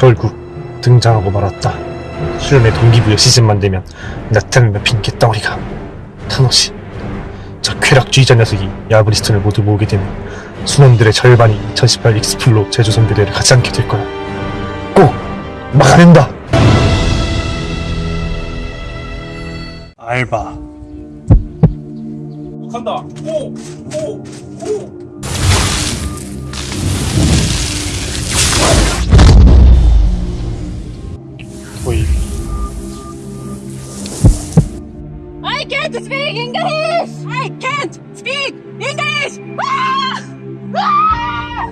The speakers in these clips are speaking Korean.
결국 등장하고 말았다. 수련의 동기부여 시즌만 되면 나타나는 핑계 덩어리가 타노시. 저 쾌락주의자 녀석이 야브리스톤을 모두 모으게 되면 순원들의 절반이 2018 Explo 제주 선교대를 가지 않게 될 거야. 꼭 막아낸다. 알바. 간다. 오, 오, 오. I can't speak English! I can't speak English! Ah! Ah!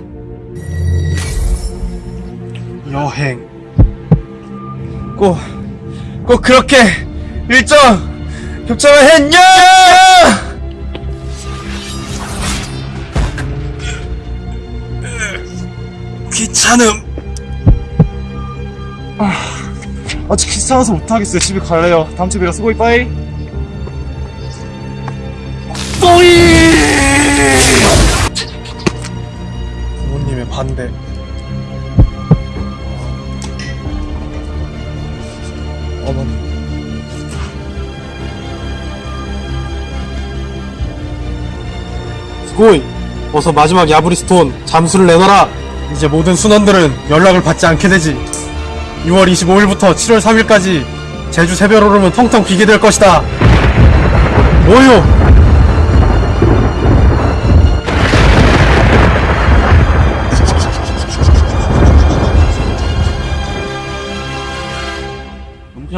여행 꼭, 꼭 그렇게 일정 겹쳐야 했냐! 귀찮음 아, 아직 귀찮아서 못하겠어요 집에 갈래요 다음 주에 봬요 수고이 빠이 뿌이! 부모님의 반대. 어머니. 스고이 어서 마지막 야브리 스톤 잠수를 내놔라. 이제 모든 순원들은 연락을 받지 않게 되지. 6월 25일부터 7월 3일까지 제주 새별오름은 텅텅 비게 될 것이다. 뭐요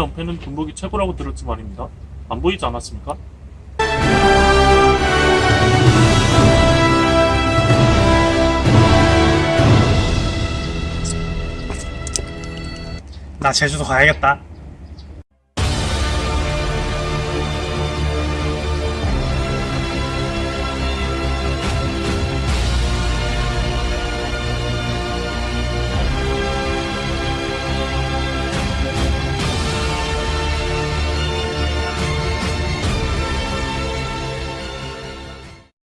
은폐는 군복이 최고라고 들었지 말입니다. 안 보이지 않았습니까? 나 제주도 가야겠다